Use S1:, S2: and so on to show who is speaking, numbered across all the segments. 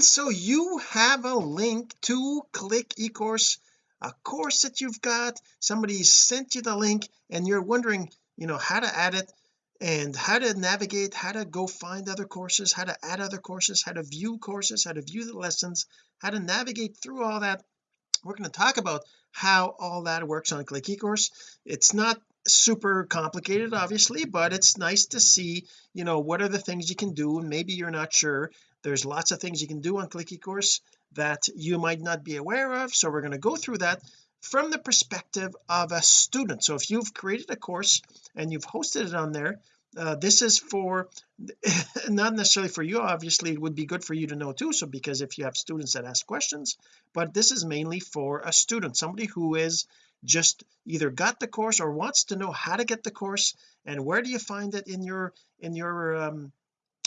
S1: and so you have a link to click ecourse a course that you've got. Somebody sent you the link and you're wondering you know how to add it and how to navigate how to go find other courses how to add other courses how to view courses how to view the lessons how to navigate through all that. We're going to talk about how all that works on click ecourse. It's not super complicated obviously but it's nice to see you know what are the things you can do. And maybe you're not sure there's lots of things you can do on click ecourse that you might not be aware of so we're going to go through that from the perspective of a student. So if you've created a course and you've hosted it on there uh, this is for not necessarily for you obviously it would be good for you to know too so because if you have students that ask questions but this is mainly for a student somebody who is just either got the course or wants to know how to get the course and where do you find it in your in your um,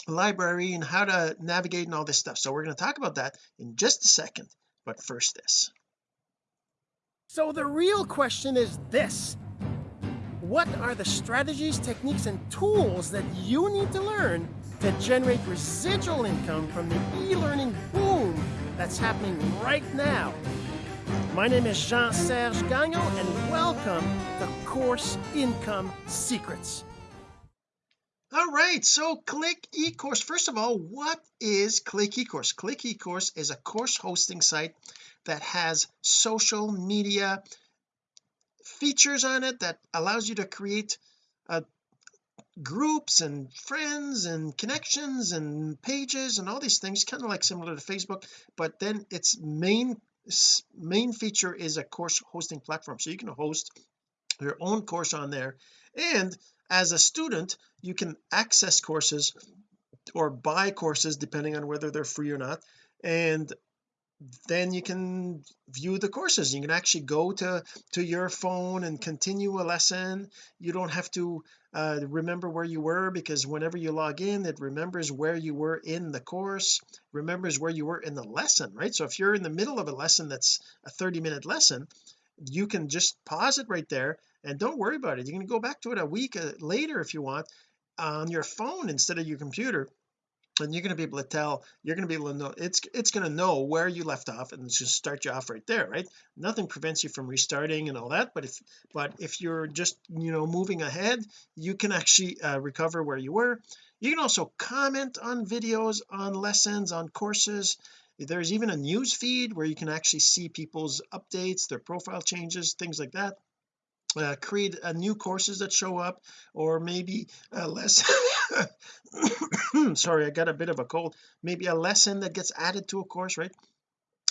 S1: library and how to navigate and all this stuff so we're going to talk about that in just a second but first this
S2: so the real question is this what are the strategies, techniques, and tools that you need to learn to generate residual income from the e-learning boom that's happening right now? My name is Jean-Serge Gagnon, and welcome to Course Income Secrets.
S1: All right so click ecourse. First of all what is click ecourse? Click ecourse is a course hosting site that has social media features on it that allows you to create uh, groups and friends and connections and pages and all these things kind of like similar to Facebook but then its main main feature is a course hosting platform. So you can host your own course on there and as a student you can access courses or buy courses depending on whether they're free or not and then you can view the courses. You can actually go to to your phone and continue a lesson. You don't have to uh, remember where you were because whenever you log in it remembers where you were in the course remembers where you were in the lesson right? So if you're in the middle of a lesson that's a 30 minute lesson you can just pause it right there and don't worry about it you can go back to it a week uh, later if you want on your phone instead of your computer and you're going to be able to tell you're going to be able to know it's it's going to know where you left off and just start you off right there right? Nothing prevents you from restarting and all that but if but if you're just you know moving ahead you can actually uh, recover where you were. You can also comment on videos on lessons on courses. There's even a news feed where you can actually see people's updates their profile changes things like that uh, create uh, new courses that show up or maybe a lesson sorry I got a bit of a cold. Maybe a lesson that gets added to a course right?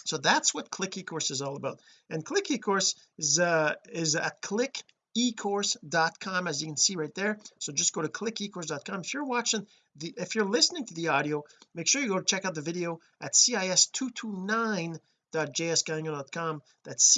S1: So that's what click ecourse is all about. And click ecourse is uh is at click ecourse.com as you can see right there. So just go to clickecourse.com if you're watching the if you're listening to the audio make sure you go check out the video at cis229.jsgagnon.com that's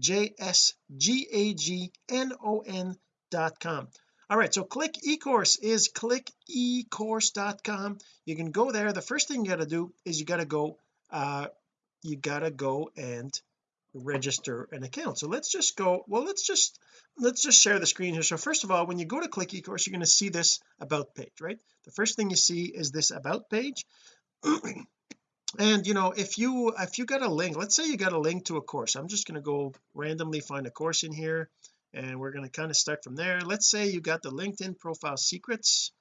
S1: cis229.jsgagnon.com all right so click ecourse is click ecourse.com you can go there. The first thing you got to do is you got to go uh you got to go and register an account. So let's just go well let's just let's just share the screen here. So first of all when you go to click ecourse you're going to see this about page right? The first thing you see is this about page and you know if you if you got a link let's say you got a link to a course. I'm just going to go randomly find a course in here and we're going to kind of start from there. Let's say you got the LinkedIn profile secrets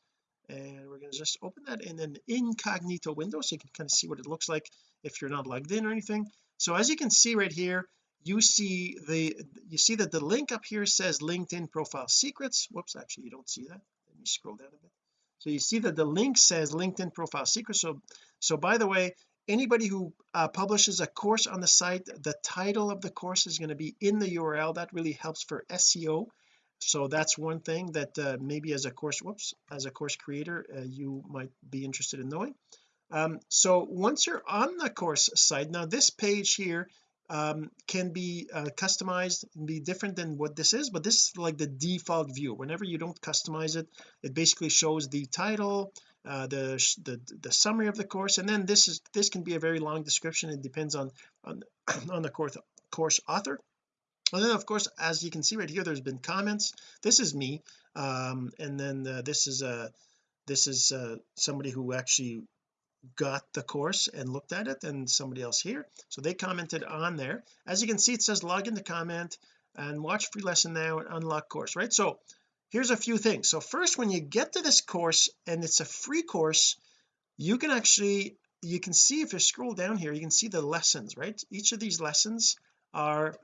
S1: and we're going to just open that in an incognito window so you can kind of see what it looks like if you're not logged in or anything. So as you can see right here you see the you see that the link up here says LinkedIn profile secrets. Whoops actually you don't see that. Let me scroll down a bit. So you see that the link says LinkedIn profile secrets. So so by the way anybody who uh, publishes a course on the site the title of the course is going to be in the URL that really helps for SEO so that's one thing that uh, maybe as a course whoops as a course creator uh, you might be interested in knowing. Um, so once you're on the course site now this page here um, can be uh, customized be different than what this is but this is like the default view. Whenever you don't customize it it basically shows the title uh, the, the the summary of the course. And then this is this can be a very long description. It depends on on, on the course course author. And then of course as you can see right here there's been comments. This is me um, and then uh, this is a uh, this is uh, somebody who actually got the course and looked at it and somebody else here. So they commented on there. As you can see it says log in the comment and watch free lesson now and unlock course right? So here's a few things. So first when you get to this course and it's a free course you can actually you can see if you scroll down here you can see the lessons right? Each of these lessons are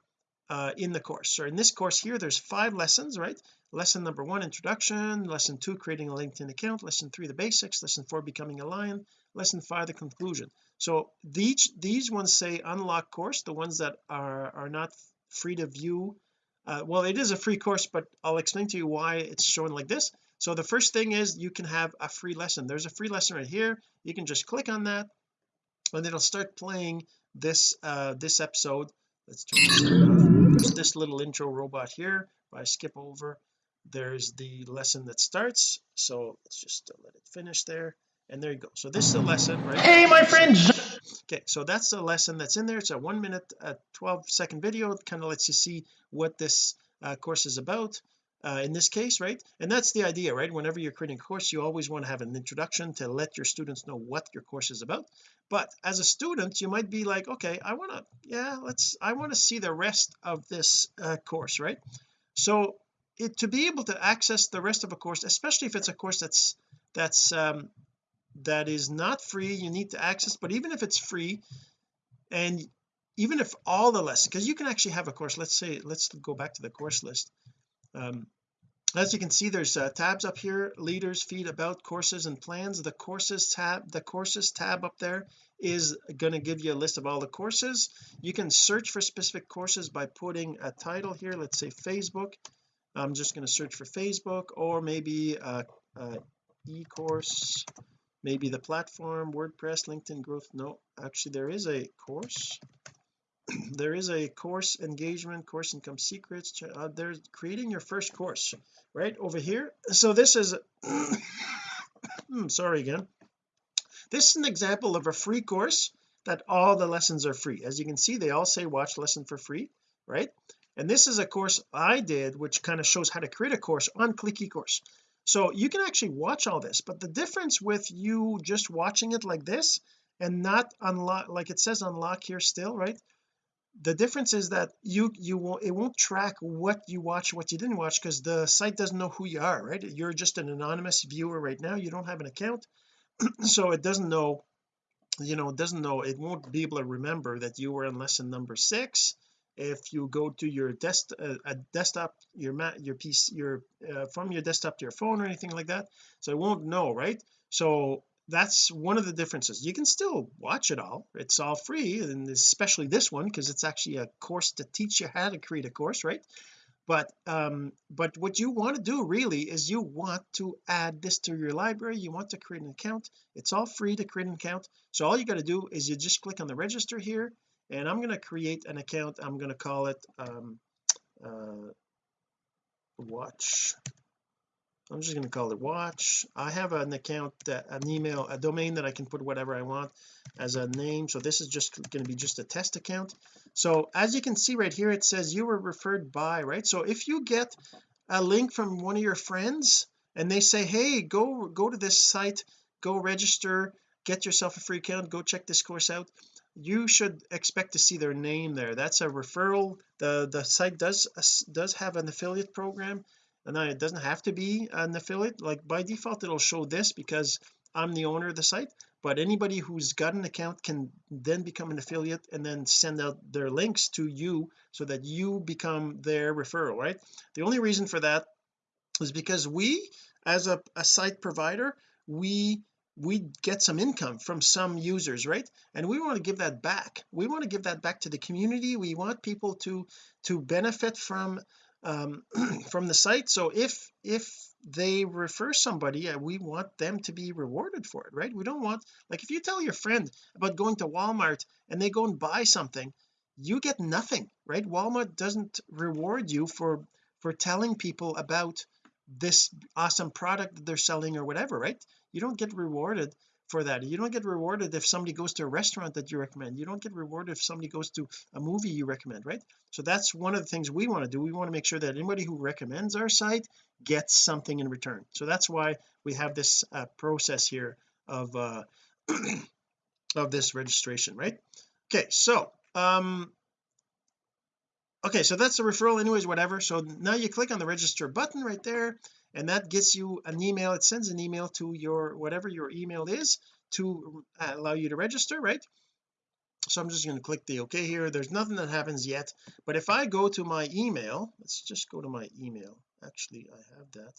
S1: uh, in the course. So in this course here there's five lessons right? Lesson number one introduction. Lesson two creating a LinkedIn account. Lesson three the basics. Lesson four becoming a lion. Lesson five the conclusion. So these these ones say unlock course the ones that are are not free to view uh, well it is a free course but I'll explain to you why it's shown like this. So the first thing is you can have a free lesson. There's a free lesson right here. You can just click on that and it'll start playing this uh this episode. Let's turn this off. This little intro robot here. If I skip over there's the lesson that starts. So let's just let it finish there and there you go. So this is a lesson right?
S2: Hey my friend
S1: okay so that's the lesson that's in there. It's a one minute uh, 12 second video. It kind of lets you see what this uh, course is about uh, in this case right? And that's the idea right? Whenever you're creating a course you always want to have an introduction to let your students know what your course is about. But as a student you might be like okay I want to yeah let's I want to see the rest of this uh, course right? So it to be able to access the rest of a course especially if it's a course that's that's um that is not free you need to access but even if it's free and even if all the lessons because you can actually have a course let's say let's go back to the course list. Um, as you can see there's uh, tabs up here leaders feed about courses and plans. The courses tab the courses tab up there is going to give you a list of all the courses. You can search for specific courses by putting a title here let's say Facebook. I'm just going to search for Facebook or maybe uh, uh e-course maybe the platform WordPress LinkedIn growth no actually there is a course. There is a course engagement course income secrets uh, there's creating your first course right over here. So this is hmm, sorry again. This is an example of a free course that all the lessons are free. As you can see they all say watch lesson for free right? And this is a course I did which kind of shows how to create a course on click ecourse so you can actually watch all this but the difference with you just watching it like this and not unlock like it says unlock here still right? The difference is that you you won't it won't track what you watch what you didn't watch because the site doesn't know who you are right? You're just an anonymous viewer right now. You don't have an account. So it doesn't know you know it doesn't know it won't be able to remember that you were in lesson number six if you go to your desk uh, a desktop your mat your piece your uh, from your desktop to your phone or anything like that so it won't know right? So that's one of the differences. You can still watch it all. It's all free and especially this one because it's actually a course to teach you how to create a course right? But um but what you want to do really is you want to add this to your library. You want to create an account. It's all free to create an account. So all you got to do is you just click on the register here and I'm going to create an account. I'm going to call it um uh watch. I'm just going to call it watch. I have an account that an email a domain that I can put whatever I want as a name. So this is just going to be just a test account. So as you can see right here it says you were referred by right? So if you get a link from one of your friends and they say hey go go to this site. Go register. Get yourself a free account. Go check this course out you should expect to see their name there. That's a referral. The the site does does have an affiliate program. And it doesn't have to be an affiliate. Like by default it'll show this because I'm the owner of the site. But anybody who's got an account can then become an affiliate and then send out their links to you so that you become their referral right? The only reason for that is because we as a, a site provider we we get some income from some users right? And we want to give that back. We want to give that back to the community. We want people to to benefit from um from the site. So if if they refer somebody uh, we want them to be rewarded for it right? We don't want like if you tell your friend about going to Walmart and they go and buy something you get nothing right? Walmart doesn't reward you for for telling people about this awesome product that they're selling or whatever right you don't get rewarded for that. You don't get rewarded if somebody goes to a restaurant that you recommend. You don't get rewarded if somebody goes to a movie you recommend right? So that's one of the things we want to do. We want to make sure that anybody who recommends our site gets something in return. So that's why we have this uh, process here of uh of this registration right? Okay so um okay so that's the referral anyways whatever. So now you click on the register button right there and that gets you an email it sends an email to your whatever your email is to uh, allow you to register right? So I'm just going to click the OK here. There's nothing that happens yet. But if I go to my email let's just go to my email. Actually I have that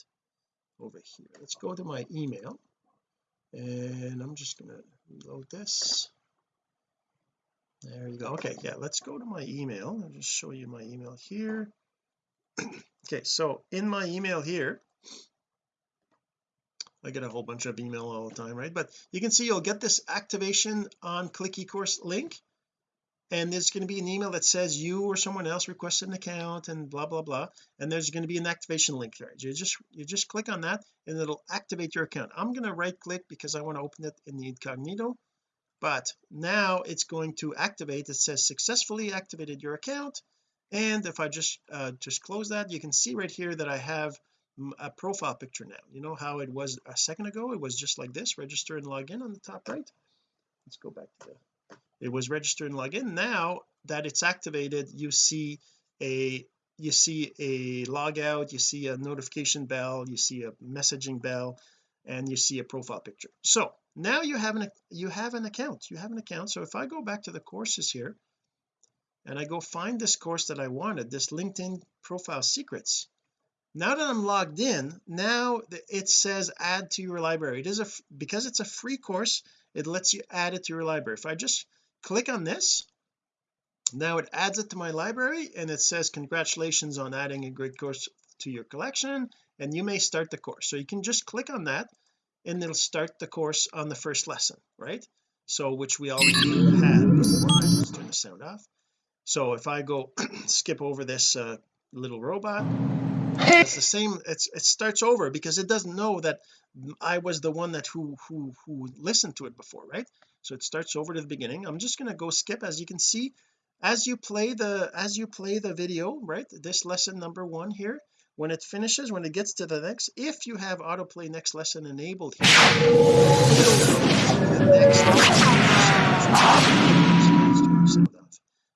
S1: over here. Let's go to my email. And I'm just going to reload this. There you go. Okay yeah let's go to my email. I'll just show you my email here. Okay so in my email here I get a whole bunch of email all the time right? But you can see you'll get this activation on click ecourse link and there's going to be an email that says you or someone else requested an account and blah blah blah and there's going to be an activation link there. You just you just click on that and it'll activate your account. I'm going to right click because I want to open it in the incognito but now it's going to activate. It says successfully activated your account and if I just uh, just close that you can see right here that I have a profile picture now. You know how it was a second ago? It was just like this register and log in on the top right. Let's go back to the it was register and log in. Now that it's activated you see a you see a logout you see a notification bell you see a messaging bell and you see a profile picture. So now you have an you have an account. You have an account. So if I go back to the courses here and I go find this course that I wanted this LinkedIn profile secrets now that I'm logged in now it says add to your library. It is a because it's a free course it lets you add it to your library. If I just click on this now it adds it to my library and it says congratulations on adding a great course to your collection and you may start the course. So you can just click on that and it'll start the course on the first lesson right? So which we already had before. Let's turn the sound off. So if I go skip over this uh, little robot it's the same it's it starts over because it doesn't know that I was the one that who who who listened to it before right? So it starts over to the beginning. I'm just going to go skip. As you can see as you play the as you play the video right this lesson number one here when it finishes when it gets to the next if you have autoplay next lesson enabled here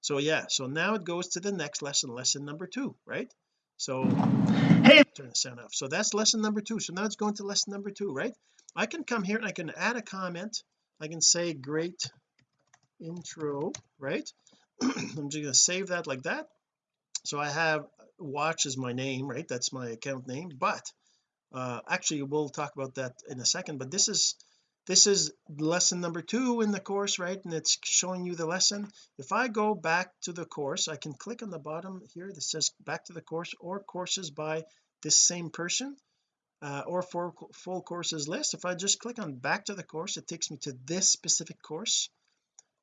S1: so yeah so now it goes to the next lesson lesson number two right so hey. turn the sound off. So that's lesson number two. So now it's going to lesson number two right? I can come here and I can add a comment. I can say great intro right? I'm just going to save that like that. So I have watch as my name right? That's my account name. But uh actually we'll talk about that in a second but this is this is lesson number two in the course right? And it's showing you the lesson. If I go back to the course I can click on the bottom here that says back to the course or courses by this same person uh, or for full courses list. If I just click on back to the course it takes me to this specific course.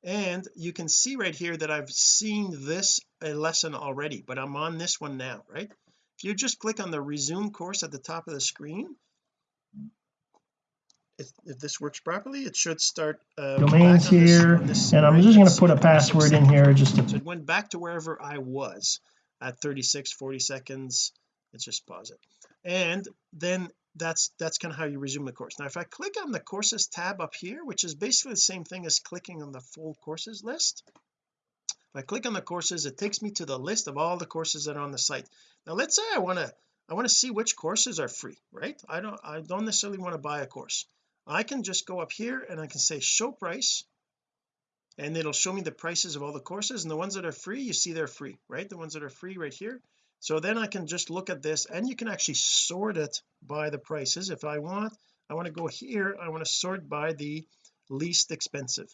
S1: And you can see right here that I've seen this a lesson already but I'm on this one now right? If you just click on the resume course at the top of the screen if, if this works properly it should start uh,
S3: domains here this, and I'm just going to put a password in here just to
S1: so it went back to wherever I was at 36 40 seconds. Let's just pause it. And then that's that's kind of how you resume the course. Now if I click on the courses tab up here which is basically the same thing as clicking on the full courses list if I click on the courses it takes me to the list of all the courses that are on the site. Now let's say I want to I want to see which courses are free right? I don't I don't necessarily want to buy a course I can just go up here and I can say show price and it'll show me the prices of all the courses and the ones that are free you see they're free right? The ones that are free right here. So then I can just look at this and you can actually sort it by the prices. If I want I want to go here I want to sort by the least expensive.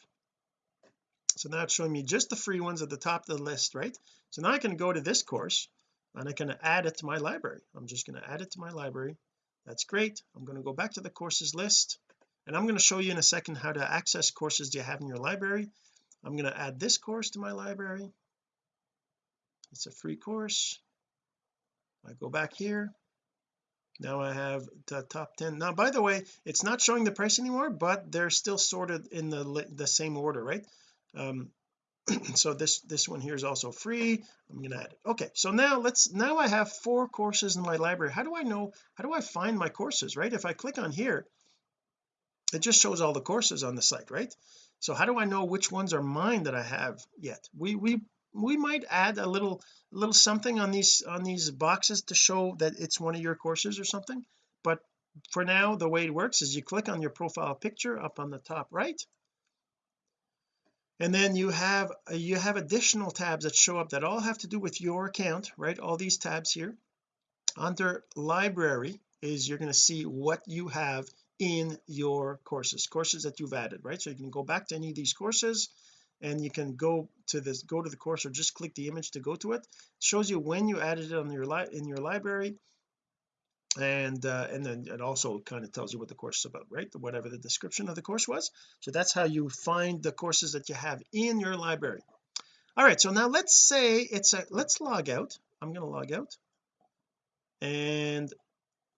S1: So now it's showing me just the free ones at the top of the list right? So now I can go to this course and I can add it to my library. I'm just going to add it to my library. That's great. I'm going to go back to the courses list and I'm going to show you in a second how to access courses you have in your library. I'm going to add this course to my library. It's a free course. I go back here. Now I have the top 10 now by the way it's not showing the price anymore but they're still sorted in the the same order right? Um so this this one here is also free. I'm gonna add it. Okay so now let's now I have four courses in my library. How do I know how do I find my courses right? If I click on here it just shows all the courses on the site right? So how do I know which ones are mine that I have yet? We we we might add a little little something on these on these boxes to show that it's one of your courses or something. But for now the way it works is you click on your profile picture up on the top right. And then you have you have additional tabs that show up that all have to do with your account right? All these tabs here. Under library is you're going to see what you have in your courses courses that you've added right? So you can go back to any of these courses and you can go to this go to the course or just click the image to go to it, it shows you when you added it on your li in your library and uh, and then it also kind of tells you what the course is about right? Whatever the description of the course was. So that's how you find the courses that you have in your library. All right so now let's say it's a let's log out. I'm going to log out. And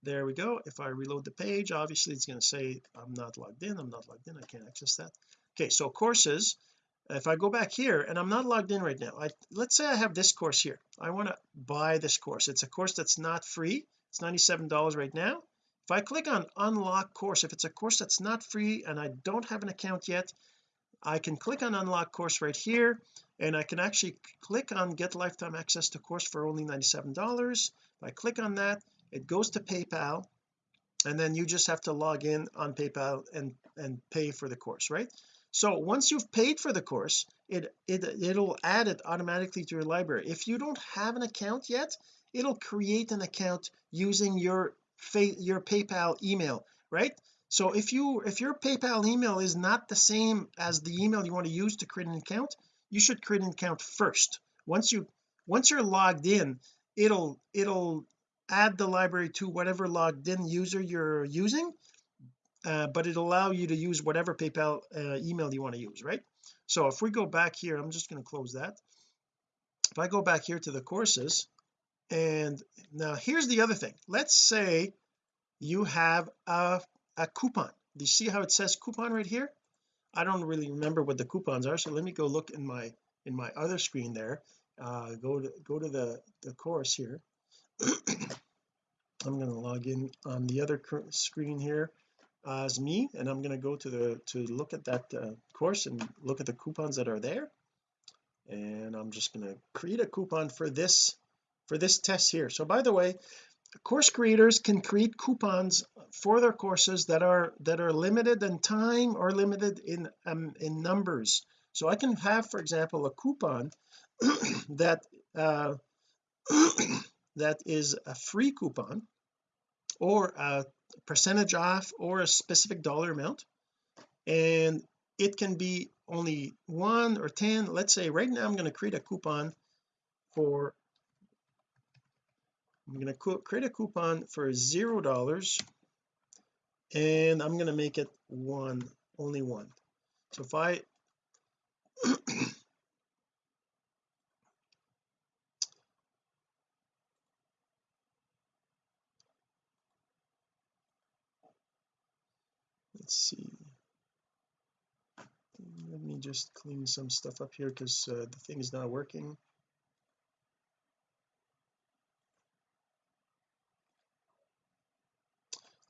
S1: there we go. If I reload the page obviously it's going to say I'm not logged in I'm not logged in I can't access that. Okay so courses if I go back here and I'm not logged in right now I let's say I have this course here. I want to buy this course. It's a course that's not free. It's $97 right now. If I click on unlock course if it's a course that's not free and I don't have an account yet I can click on unlock course right here and I can actually click on get lifetime access to course for only $97 if I click on that it goes to PayPal and then you just have to log in on PayPal and and pay for the course right? So once you've paid for the course it it it'll add it automatically to your library. If you don't have an account yet it'll create an account using your your PayPal email right? So if you if your PayPal email is not the same as the email you want to use to create an account you should create an account first. Once you once you're logged in it'll it'll add the library to whatever logged in user you're using uh, but it'll allow you to use whatever PayPal uh, email you want to use right? So if we go back here I'm just going to close that. If I go back here to the courses and now here's the other thing. Let's say you have a, a coupon. Do you see how it says coupon right here? I don't really remember what the coupons are so let me go look in my in my other screen there. Uh go to go to the the course here I'm going to log in on the other screen here as me and I'm going to go to the to look at that uh, course and look at the coupons that are there. And I'm just going to create a coupon for this for this test here. So by the way course creators can create coupons for their courses that are that are limited in time or limited in um, in numbers. So I can have for example a coupon that uh that is a free coupon or a percentage off or a specific dollar amount. And it can be only one or ten. Let's say right now I'm going to create a coupon for I'm going to create a coupon for zero dollars and I'm going to make it one only one. So if I let's see. Let me just clean some stuff up here because uh, the thing is not working.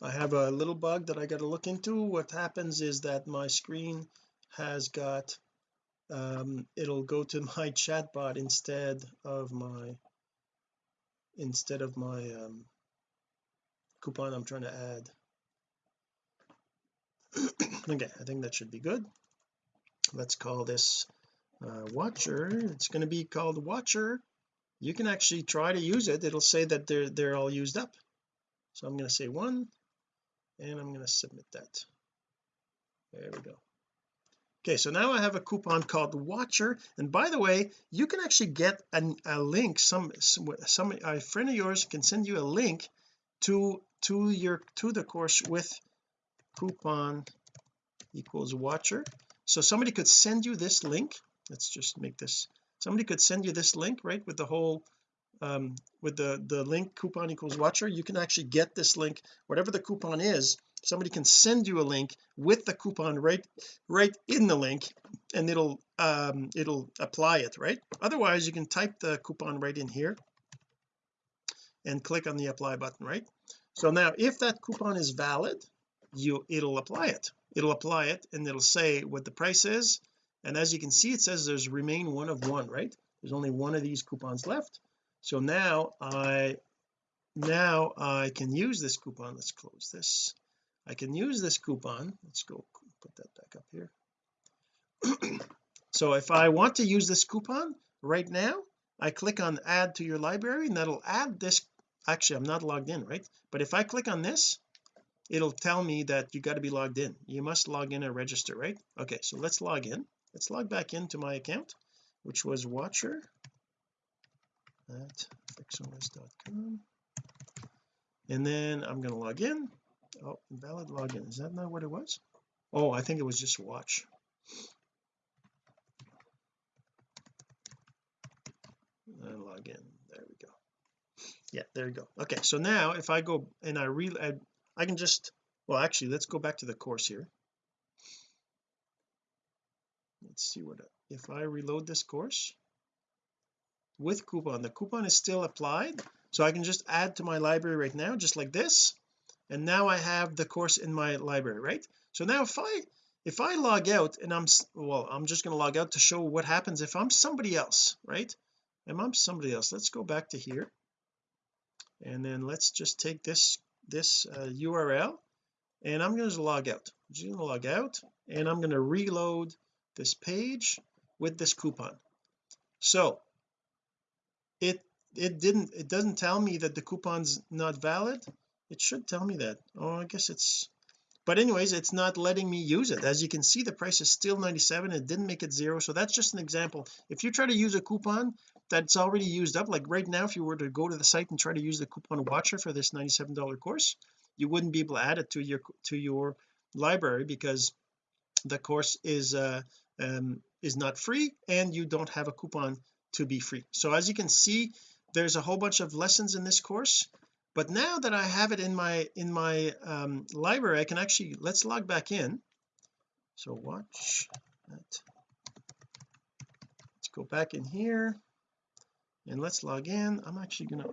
S1: I have a little bug that I got to look into. What happens is that my screen has got um, it'll go to my chatbot instead of my instead of my um, coupon I'm trying to add okay I think that should be good. Let's call this uh, watcher. It's going to be called watcher. You can actually try to use it. It'll say that they're they're all used up. So I'm going to say one and I'm going to submit that. There we go. Okay so now I have a coupon called watcher. And by the way you can actually get an, a link. Some some a friend of yours can send you a link to to your to the course with coupon equals watcher. So somebody could send you this link. Let's just make this somebody could send you this link right with the whole um with the the link coupon equals watcher. You can actually get this link. Whatever the coupon is somebody can send you a link with the coupon right right in the link and it'll um it'll apply it right? Otherwise you can type the coupon right in here and click on the apply button right? So now if that coupon is valid you it'll apply it. It'll apply it and it'll say what the price is. And as you can see it says there's remain one of one right? There's only one of these coupons left. So now I now I can use this coupon. Let's close this. I can use this coupon. Let's go put that back up here. So if I want to use this coupon right now I click on add to your library and that'll add this. Actually I'm not logged in right? But if I click on this it'll tell me that you got to be logged in. You must log in and register right? Okay so let's log in. Let's log back into my account which was watcher at fixos.com and then I'm going to log in. Oh invalid login. Is that not what it was? Oh I think it was just watch. And log in. There we go. Yeah there you go. Okay so now if I go and I re I, I can just well actually let's go back to the course here. Let's see what if I reload this course with coupon the coupon is still applied so I can just add to my library right now just like this and now I have the course in my library right? So now if I if I log out and I'm well I'm just going to log out to show what happens if I'm somebody else right? And I'm somebody else let's go back to here and then let's just take this this uh, URL and I'm going to log out. I'm just going to log out and I'm going to reload this page with this coupon. So it it didn't it doesn't tell me that the coupon's not valid. It should tell me that. Oh I guess it's but anyways it's not letting me use it. As you can see the price is still 97 it didn't make it zero so that's just an example. If you try to use a coupon that's already used up. Like right now if you were to go to the site and try to use the coupon watcher for this $97 course you wouldn't be able to add it to your to your library because the course is uh um is not free and you don't have a coupon to be free. So as you can see there's a whole bunch of lessons in this course but now that I have it in my in my um, library I can actually let's log back in. So watch that. Let's go back in here and let's log in. I'm actually gonna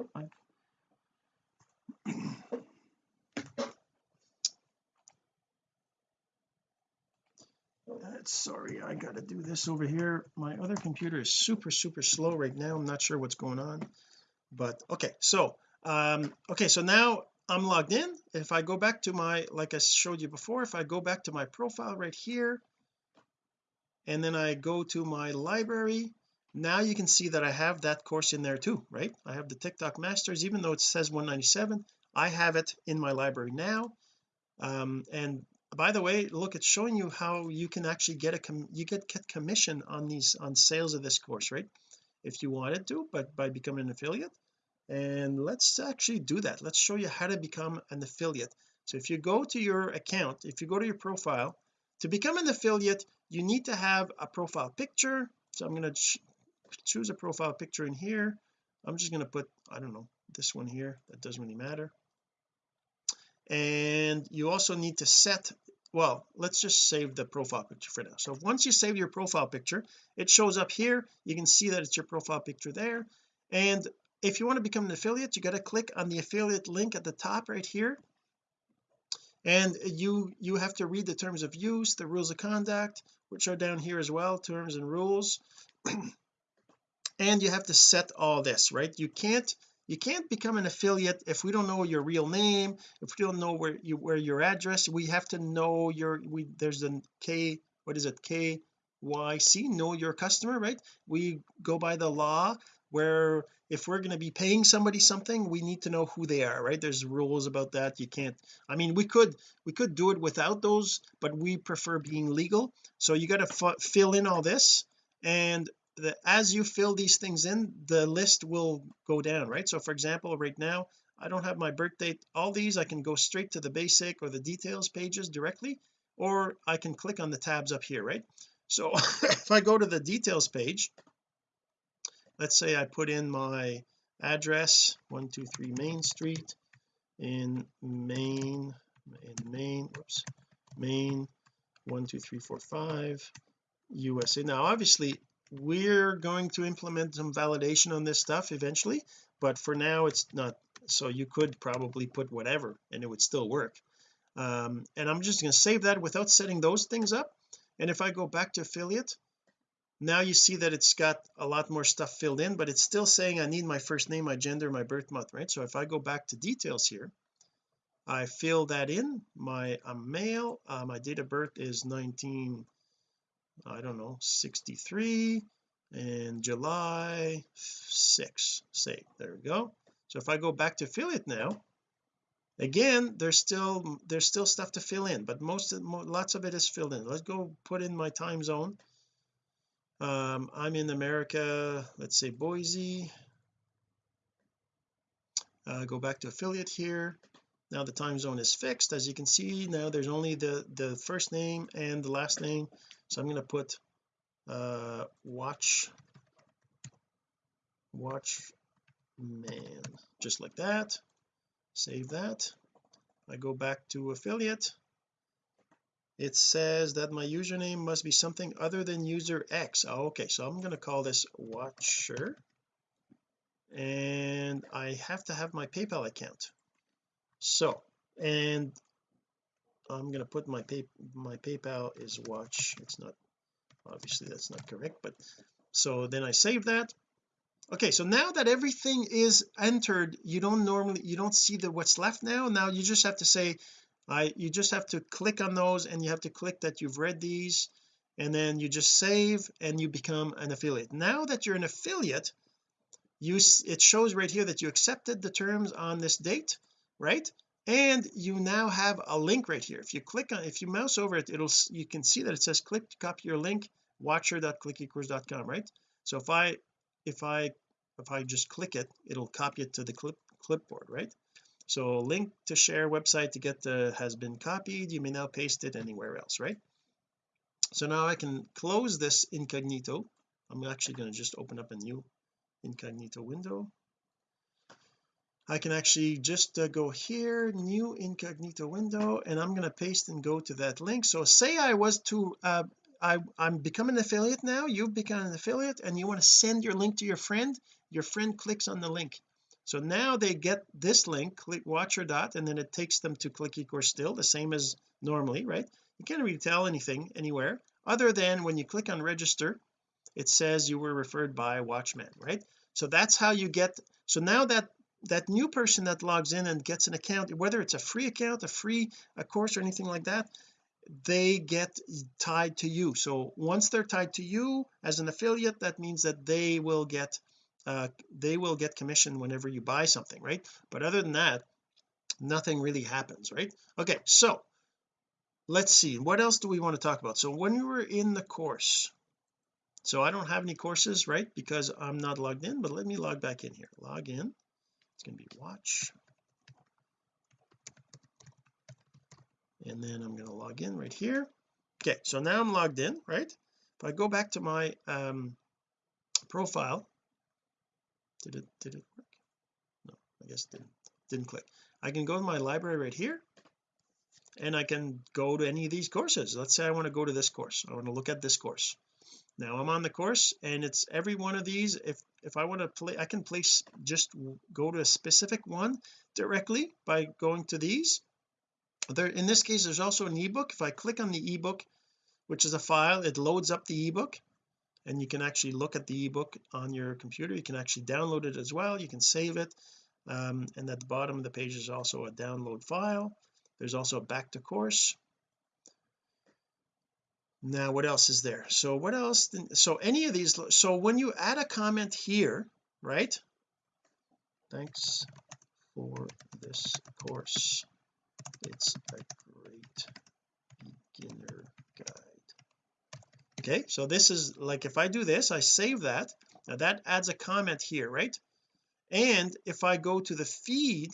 S1: sorry I gotta do this over here. My other computer is super super slow right now. I'm not sure what's going on but okay so um okay so now I'm logged in. If I go back to my like I showed you before if I go back to my profile right here and then I go to my library now you can see that I have that course in there too right? I have the TikTok masters even though it says 197 I have it in my library now. Um, and by the way look it's showing you how you can actually get a com you get, get commission on these on sales of this course right? If you wanted to but by becoming an affiliate. And let's actually do that. Let's show you how to become an affiliate. So if you go to your account if you go to your profile to become an affiliate you need to have a profile picture. So I'm going to choose a profile picture in here. I'm just going to put I don't know this one here that doesn't really matter. And you also need to set well let's just save the profile picture for now. So once you save your profile picture it shows up here. You can see that it's your profile picture there. And if you want to become an affiliate you got to click on the affiliate link at the top right here. And you you have to read the terms of use the rules of conduct which are down here as well terms and rules and you have to set all this right? You can't you can't become an affiliate if we don't know your real name if we don't know where you where your address. We have to know your we there's a K what is it? KYC know your customer right? We go by the law where if we're going to be paying somebody something we need to know who they are right? There's rules about that. You can't I mean we could we could do it without those but we prefer being legal. So you got to fill in all this and the, as you fill these things in the list will go down right? So for example right now I don't have my birth date all these I can go straight to the basic or the details pages directly or I can click on the tabs up here right? So if I go to the details page let's say I put in my address 123 Main Street in Maine in Maine whoops Maine 12345 USA now obviously we're going to implement some validation on this stuff eventually but for now it's not so you could probably put whatever and it would still work. Um, and I'm just going to save that without setting those things up. And if I go back to affiliate now you see that it's got a lot more stuff filled in but it's still saying I need my first name my gender my birth month right? So if I go back to details here I fill that in my I'm male uh, my date of birth is 19 I don't know 63 and July 6 say there we go. So if I go back to affiliate now again there's still there's still stuff to fill in but most of lots of it is filled in. Let's go put in my time zone. Um, I'm in America let's say Boise. Uh, go back to affiliate here now the time zone is fixed. As you can see now there's only the the first name and the last name. So I'm going to put uh watch watch man just like that. Save that. I go back to affiliate. It says that my username must be something other than user X. Oh, okay. So I'm going to call this watcher. And I have to have my PayPal account so and I'm going to put my pay my PayPal is watch it's not obviously that's not correct but so then I save that. Okay so now that everything is entered you don't normally you don't see the what's left now? Now you just have to say I you just have to click on those and you have to click that you've read these and then you just save and you become an affiliate. Now that you're an affiliate you it shows right here that you accepted the terms on this date right? And you now have a link right here. If you click on if you mouse over it it'll you can see that it says click to copy your link watcher.clickecourse.com right? So if I if I if I just click it it'll copy it to the clip clipboard right? So link to share website to get the has been copied. You may now paste it anywhere else right? So now I can close this incognito. I'm actually going to just open up a new incognito window I can actually just uh, go here new incognito window and I'm going to paste and go to that link. So say I was to uh, I I'm becoming an affiliate now you've become an affiliate and you want to send your link to your friend your friend clicks on the link. So now they get this link click watcher dot and then it takes them to click ecourse still the same as normally right? You can't really tell anything anywhere other than when you click on register it says you were referred by watchman right? So that's how you get so now that that new person that logs in and gets an account whether it's a free account a free a course or anything like that they get tied to you. So once they're tied to you as an affiliate that means that they will get uh, they will get commission whenever you buy something right? But other than that nothing really happens right? Okay so let's see what else do we want to talk about? So when we were in the course so I don't have any courses right? Because I'm not logged in but let me log back in here. Log in it's going to be watch. And then I'm going to log in right here. Okay so now I'm logged in right? If I go back to my um profile did it did it work? No I guess it didn't didn't click. I can go to my library right here and I can go to any of these courses. Let's say I want to go to this course. I want to look at this course now I'm on the course and it's every one of these if if I want to play I can place just go to a specific one directly by going to these. There in this case there's also an ebook. If I click on the ebook which is a file it loads up the ebook and you can actually look at the ebook on your computer. You can actually download it as well. You can save it um, and at the bottom of the page is also a download file. There's also a back to course now what else is there? So what else so any of these so when you add a comment here right? Thanks for this course. It's a great beginner guide. Okay so this is like if I do this I save that. Now that adds a comment here right? And if I go to the feed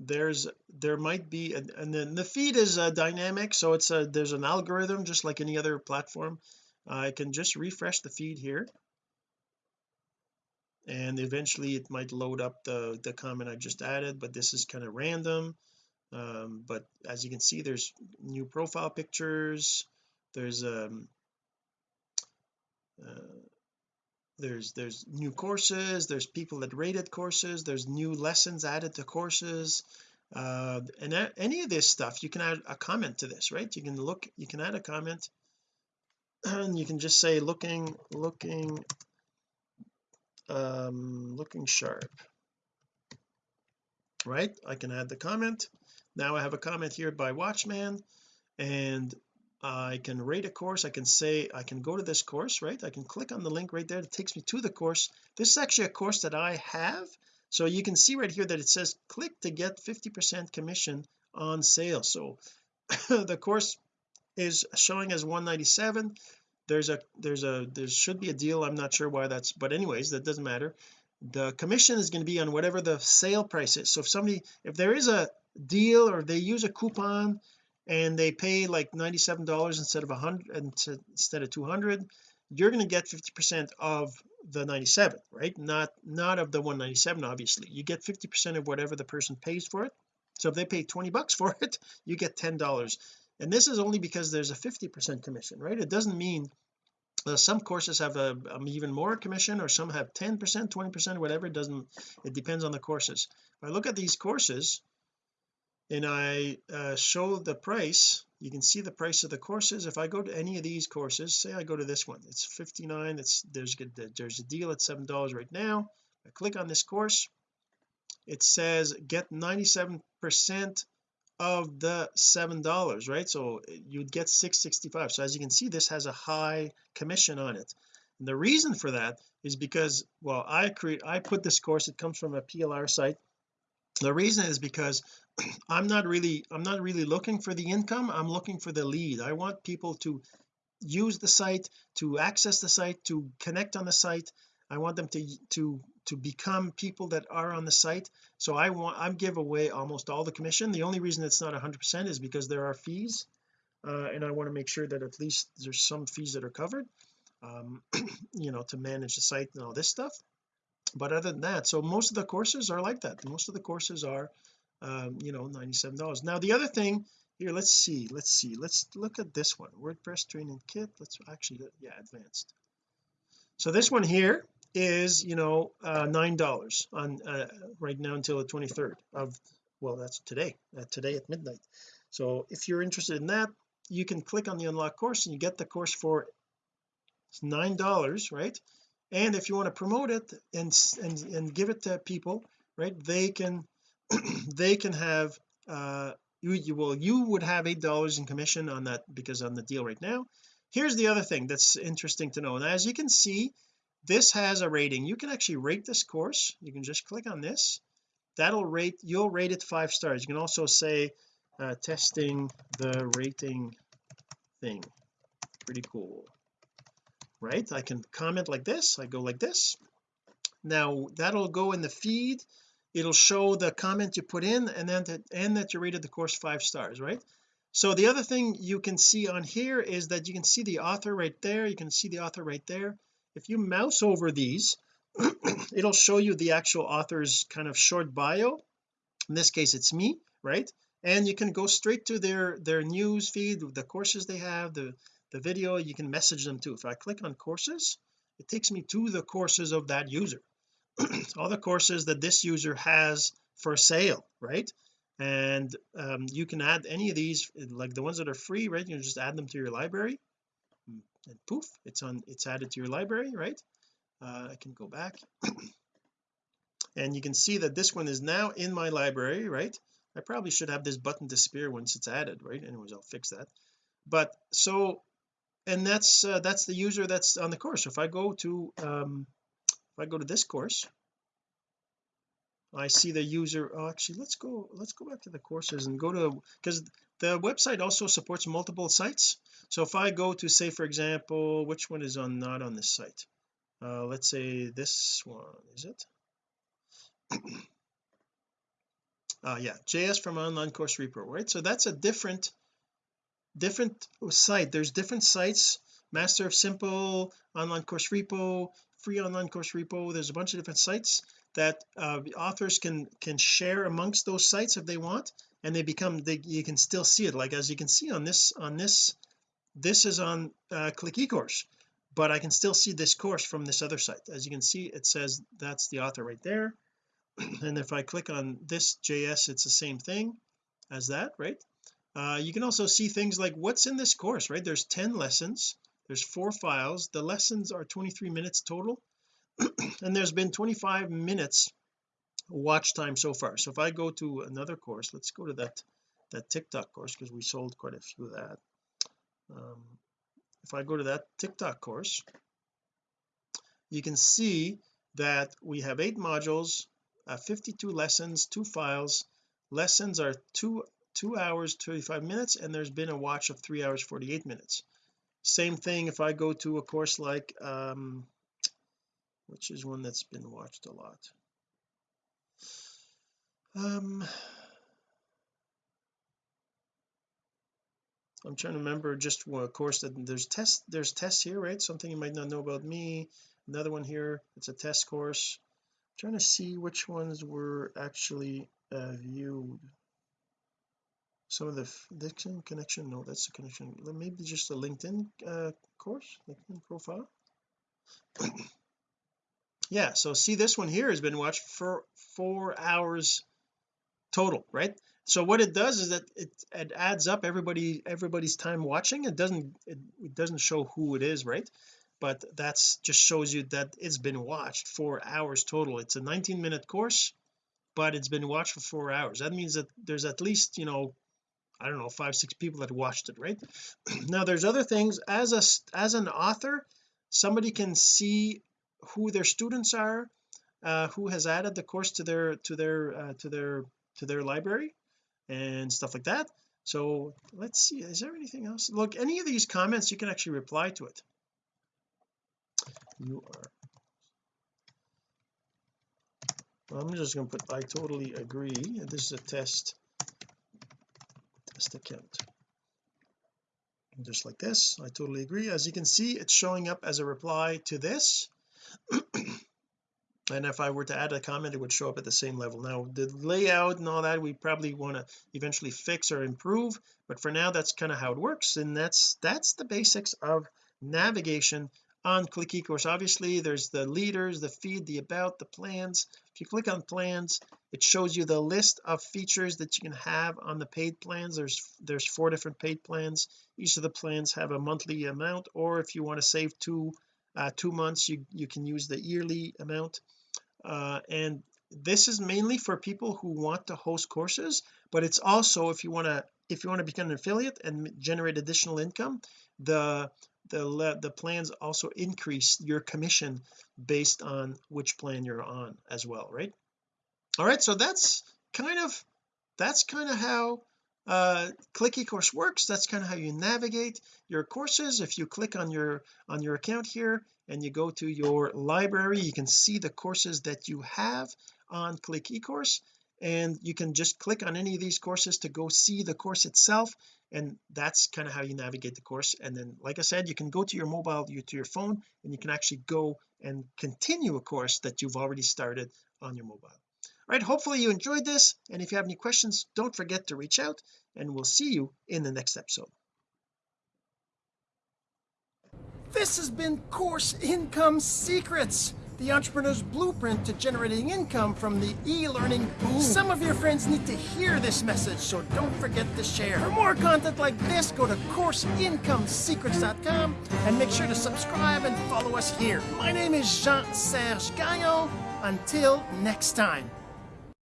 S1: there's there might be a, and then the feed is a dynamic so it's a there's an algorithm just like any other platform. I can just refresh the feed here. And eventually it might load up the the comment I just added but this is kind of random. Um, but as you can see there's new profile pictures. There's um uh, there's there's new courses there's people that rated courses there's new lessons added to courses uh and that, any of this stuff you can add a comment to this right? You can look you can add a comment and you can just say looking looking um looking sharp right? I can add the comment. Now I have a comment here by watchman and I can rate a course I can say I can go to this course right? I can click on the link right there it takes me to the course. This is actually a course that I have. So you can see right here that it says click to get 50 percent commission on sale. So the course is showing as 197 there's a there's a there should be a deal. I'm not sure why that's but anyways that doesn't matter. The commission is going to be on whatever the sale price is. So if somebody if there is a deal or they use a coupon and they pay like 97 dollars instead of 100 instead of 200 you're going to get 50 percent of the 97 right? Not not of the 197 obviously. You get 50 percent of whatever the person pays for it. So if they pay 20 bucks for it you get 10 dollars. And this is only because there's a 50 percent commission right? It doesn't mean uh, some courses have a um, even more commission or some have 10 percent 20 percent whatever. It doesn't it depends on the courses. If I look at these courses and I uh, show the price you can see the price of the courses. If I go to any of these courses say I go to this one it's 59 it's there's good there's a deal at seven dollars right now. I click on this course. It says get 97 percent of the seven dollars right? So you'd get 665 so as you can see this has a high commission on it. And the reason for that is because well I create I put this course it comes from a PLR site the reason is because I'm not really I'm not really looking for the income I'm looking for the lead. I want people to use the site to access the site to connect on the site. I want them to to to become people that are on the site. So I want I give away almost all the commission. The only reason it's not 100% is because there are fees uh, and I want to make sure that at least there's some fees that are covered um, you know to manage the site and all this stuff but other than that so most of the courses are like that. Most of the courses are um, you know 97 dollars. Now the other thing here let's see let's see let's look at this one. WordPress training kit. Let's actually yeah advanced. So this one here is you know uh nine dollars on uh, right now until the 23rd of well that's today uh, today at midnight. So if you're interested in that you can click on the unlock course and you get the course for it's nine dollars right and if you want to promote it and and and give it to people right they can they can have uh you, you will you would have eight dollars in commission on that because on the deal right now. Here's the other thing that's interesting to know and as you can see this has a rating. You can actually rate this course. You can just click on this. That'll rate you'll rate it five stars. You can also say uh, testing the rating thing. Pretty cool right? I can comment like this I go like this. Now that'll go in the feed. It'll show the comment you put in and then that and that you rated the course five stars right? So the other thing you can see on here is that you can see the author right there. You can see the author right there. If you mouse over these it'll show you the actual author's kind of short bio. In this case it's me right? And you can go straight to their their news feed the courses they have the the video you can message them too. If I click on courses it takes me to the courses of that user. All the courses that this user has for sale right? And um, you can add any of these like the ones that are free right? You just add them to your library. And poof it's on it's added to your library right? Uh, I can go back. And you can see that this one is now in my library right? I probably should have this button disappear once it's added right? Anyways I'll fix that. But so and that's uh, that's the user that's on the course. So if I go to um if I go to this course I see the user oh, actually let's go let's go back to the courses and go to because the website also supports multiple sites. So if I go to say for example which one is on not on this site? Uh let's say this one is it? Uh yeah JS from online course repo right? So that's a different different site there's different sites master of simple online course repo free online course repo there's a bunch of different sites that uh, authors can can share amongst those sites if they want and they become they you can still see it. Like as you can see on this on this this is on uh, click ecourse but I can still see this course from this other site. As you can see it says that's the author right there. And if I click on this JS it's the same thing as that right uh, you can also see things like what's in this course right? There's 10 lessons. There's four files. The lessons are 23 minutes total. And there's been 25 minutes watch time so far. So if I go to another course let's go to that that TikTok course because we sold quite a few of that. Um, if I go to that TikTok course you can see that we have eight modules uh, 52 lessons two files. Lessons are two two hours 35 minutes and there's been a watch of three hours 48 minutes. Same thing if I go to a course like um which is one that's been watched a lot. Um I'm trying to remember just one course that there's test there's tests here right? Something you might not know about me. Another one here it's a test course. I'm trying to see which ones were actually uh, viewed some of the Dixon connection? No that's the connection. Maybe just a LinkedIn uh, course LinkedIn profile. Yeah so see this one here has been watched for four hours total right? So what it does is that it, it adds up everybody everybody's time watching. It doesn't it, it doesn't show who it is right? But that's just shows you that it's been watched four hours total. It's a 19 minute course but it's been watched for four hours. That means that there's at least you know I don't know five six people that watched it right? Now there's other things. As a as an author somebody can see who their students are uh, who has added the course to their to their uh, to their to their library and stuff like that. So let's see is there anything else? Look any of these comments you can actually reply to it. You are. Well, I'm just going to put I totally agree. This is a test account just like this I totally agree. As you can see it's showing up as a reply to this. And if I were to add a comment it would show up at the same level. Now the layout and all that we probably want to eventually fix or improve but for now that's kind of how it works. And that's that's the basics of navigation on click ecourse. Obviously there's the leaders the feed the about the plans. If you click on plans it shows you the list of features that you can have on the paid plans. There's there's four different paid plans. Each of the plans have a monthly amount or if you want to save two uh, two months you you can use the yearly amount. Uh, and this is mainly for people who want to host courses but it's also if you want to if you want to become an affiliate and generate additional income the the the plans also increase your commission based on which plan you're on as well right? All right so that's kind of that's kind of how uh click ecourse works. That's kind of how you navigate your courses. If you click on your on your account here and you go to your library you can see the courses that you have on click ecourse and you can just click on any of these courses to go see the course itself and that's kind of how you navigate the course and then like I said you can go to your mobile you to your phone and you can actually go and continue a course that you've already started on your mobile. All right hopefully you enjoyed this and if you have any questions don't forget to reach out and we'll see you in the next episode.
S2: This has been course income secrets the entrepreneur's blueprint to generating income from the e-learning boom. Some of your friends need to hear this message, so don't forget to share. For more content like this, go to CourseIncomeSecrets.com and make sure to subscribe and follow us here. My name is Jean-Serge Gagnon. Until next time.